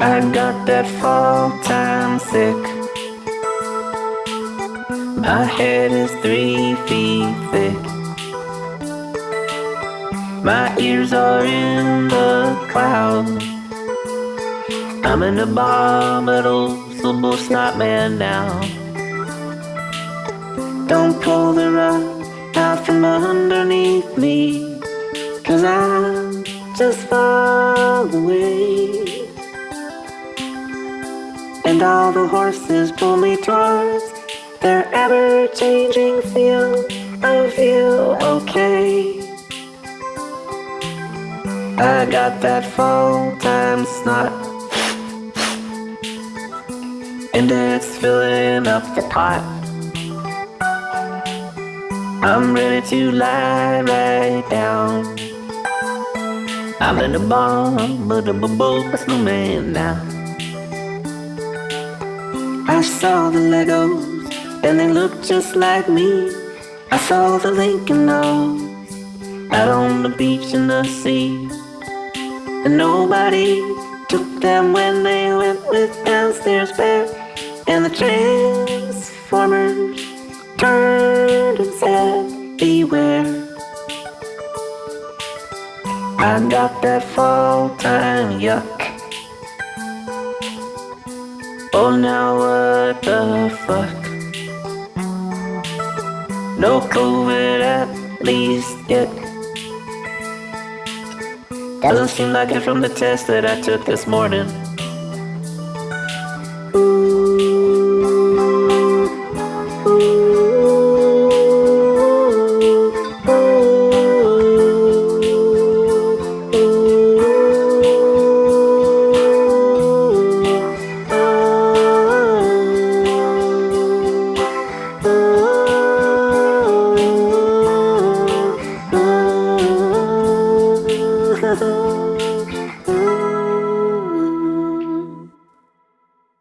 I got that fall time sick. My head is three feet thick. My ears are in the clouds. I'm an abominable snot man now. Don't pull the rug out from underneath me, cause I'm just far away. And all the horses pull me towards their ever changing field of view. Okay. I got that full time snot. And it's filling up the pot. I'm ready to lie right down. I'm in a bomb, but I'm a snowman now. I saw the Legos, and they looked just like me. I saw the Lincoln Logs out on the beach in the sea. And nobody took them when they went with downstairs bear. And the Transformers turned and said, Beware. I got that fall time yuck. Oh, now what the fuck? No COVID at least yet. Doesn't seem like it from the test that I took this morning.